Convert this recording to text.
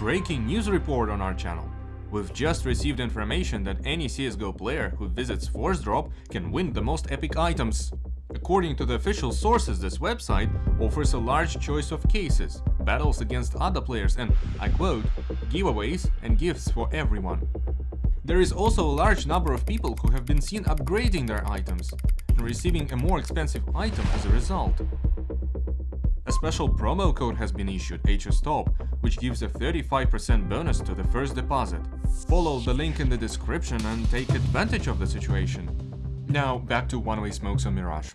Breaking news report on our channel. We've just received information that any CSGO player who visits Force Drop can win the most epic items. According to the official sources, this website offers a large choice of cases, battles against other players and, I quote, giveaways and gifts for everyone. There is also a large number of people who have been seen upgrading their items and receiving a more expensive item as a result. A special promo code has been issued, HSTOP, which gives a 35% bonus to the first deposit. Follow the link in the description and take advantage of the situation. Now back to one-way smokes on Mirage.